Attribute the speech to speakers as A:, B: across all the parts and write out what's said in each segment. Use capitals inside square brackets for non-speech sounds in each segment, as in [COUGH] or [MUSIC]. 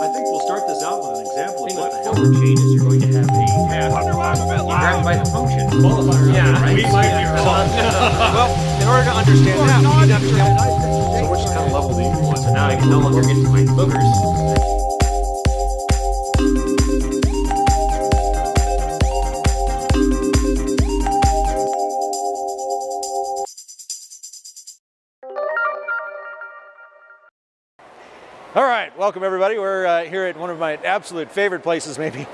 A: I think we'll start this out with an example of what the hell the chain is. You're going to have a task. You grab it by the function. Qualifier.
B: Yeah,
A: right?
B: we might be wrong. [LAUGHS] well, in order to understand that, we need to understand
A: So which kind of level do you want? So now I can no longer get to my boogers.
C: All right, welcome everybody. We're uh, here at one of my absolute favorite places, maybe.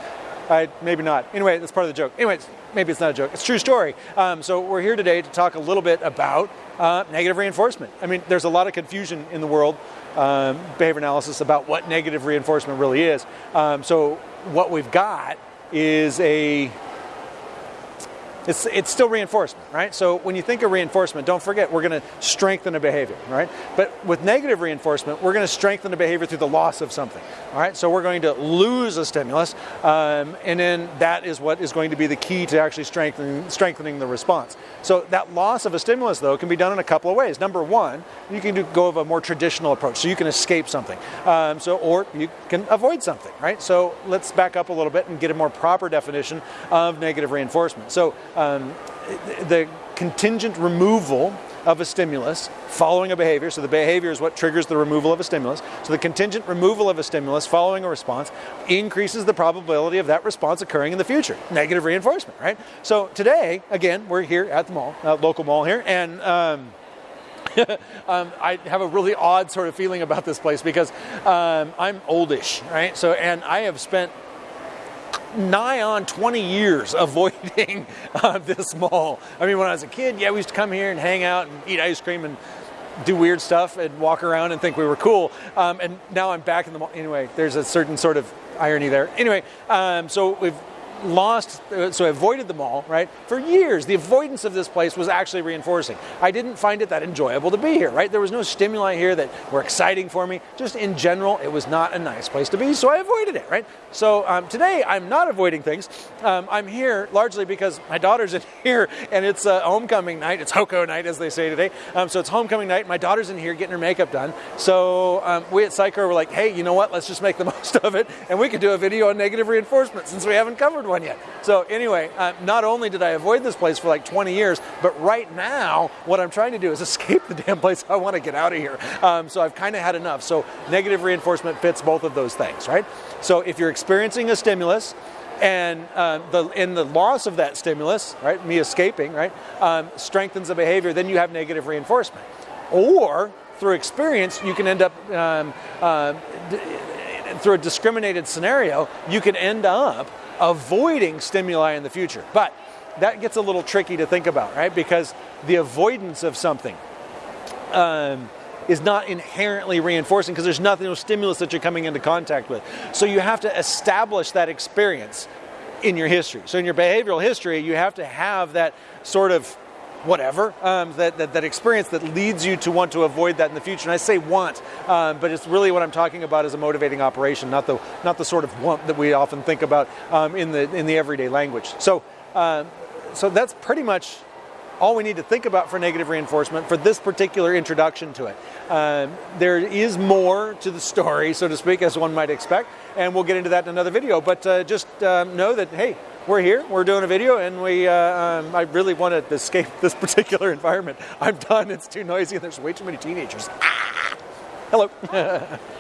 C: I, maybe not. Anyway, that's part of the joke. Anyways, maybe it's not a joke. It's a true story. Um, so we're here today to talk a little bit about uh, negative reinforcement. I mean, there's a lot of confusion in the world, um, behavior analysis, about what negative reinforcement really is. Um, so what we've got is a it's, it's still reinforcement, right? So when you think of reinforcement, don't forget we're going to strengthen a behavior, right? But with negative reinforcement, we're going to strengthen the behavior through the loss of something, all right? So we're going to lose a stimulus, um, and then that is what is going to be the key to actually strengthening, strengthening the response. So that loss of a stimulus, though, can be done in a couple of ways. Number one, you can do, go of a more traditional approach, so you can escape something, um, so or you can avoid something, right? So let's back up a little bit and get a more proper definition of negative reinforcement. So um, the contingent removal of a stimulus following a behavior. So the behavior is what triggers the removal of a stimulus. So the contingent removal of a stimulus following a response increases the probability of that response occurring in the future. Negative reinforcement, right? So today, again, we're here at the mall, uh, local mall here, and. Um, [LAUGHS] um, I have a really odd sort of feeling about this place because um, I'm oldish, right? So, and I have spent nigh on 20 years [LAUGHS] avoiding uh, this mall. I mean, when I was a kid, yeah, we used to come here and hang out and eat ice cream and do weird stuff and walk around and think we were cool. Um, and now I'm back in the mall. Anyway, there's a certain sort of irony there. Anyway, um, so we've lost, so I avoided the mall, right? For years, the avoidance of this place was actually reinforcing. I didn't find it that enjoyable to be here, right? There was no stimuli here that were exciting for me. Just in general, it was not a nice place to be, so I avoided it, right? So um, today, I'm not avoiding things. Um, I'm here largely because my daughter's in [LAUGHS] here, and it's a homecoming night. It's HoCo night, as they say today. Um, so it's homecoming night. My daughter's in here getting her makeup done. So um, we at Psycho were like, hey, you know what? Let's just make the [LAUGHS] most of it, and we could do a video on negative reinforcement since we haven't covered one yet. So anyway, uh, not only did I avoid this place for like 20 years, but right now what I'm trying to do is [LAUGHS] escape the damn place. I want to get out of here. Um, so I've kind of had enough. So negative reinforcement fits both of those things, right? So if you're experiencing a stimulus, and uh, the in the loss of that stimulus, right, me escaping, right, um, strengthens the behavior, then you have negative reinforcement. Or through experience, you can end up um, uh, through a discriminated scenario, you can end up avoiding stimuli in the future. But that gets a little tricky to think about, right? Because the avoidance of something um, is not inherently reinforcing because there's nothing, no stimulus that you're coming into contact with. So you have to establish that experience in your history. So in your behavioral history, you have to have that sort of whatever um, that, that, that experience that leads you to want to avoid that in the future. And I say want, um, but it's really what I'm talking about is a motivating operation, not the not the sort of want that we often think about um, in the in the everyday language. So um, so that's pretty much all we need to think about for negative reinforcement for this particular introduction to it. Um, there is more to the story, so to speak, as one might expect, and we'll get into that in another video. But uh, just um, know that, hey, we're here, we're doing a video, and we, uh, um, I really want to escape [LAUGHS] this particular environment. I'm done, it's too noisy, and there's way too many teenagers. Ah! Hello. [LAUGHS]